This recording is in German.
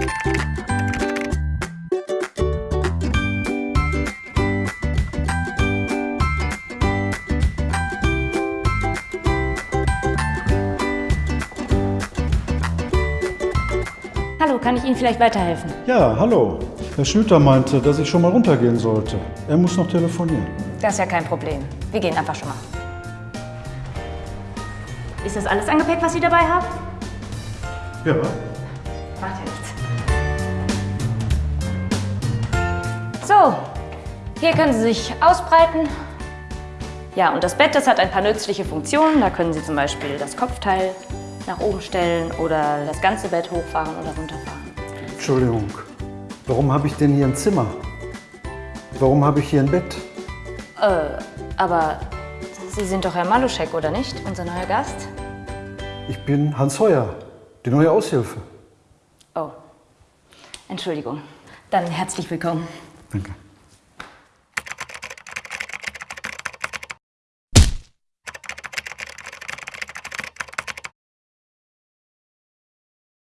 Hallo, kann ich Ihnen vielleicht weiterhelfen? Ja, hallo. Herr Schlüter meinte, dass ich schon mal runtergehen sollte. Er muss noch telefonieren. Das ist ja kein Problem. Wir gehen einfach schon mal. Ist das alles an Gepäck, was Sie dabei haben? Ja. Macht ja nichts. So, hier können Sie sich ausbreiten. Ja, und das Bett, das hat ein paar nützliche Funktionen. Da können Sie zum Beispiel das Kopfteil nach oben stellen oder das ganze Bett hochfahren oder runterfahren. Entschuldigung. Warum habe ich denn hier ein Zimmer? Warum habe ich hier ein Bett? Äh, aber Sie sind doch Herr Maluschek, oder nicht? Unser neuer Gast? Ich bin Hans Heuer, die neue Aushilfe. Oh, Entschuldigung. Dann herzlich willkommen. Danke.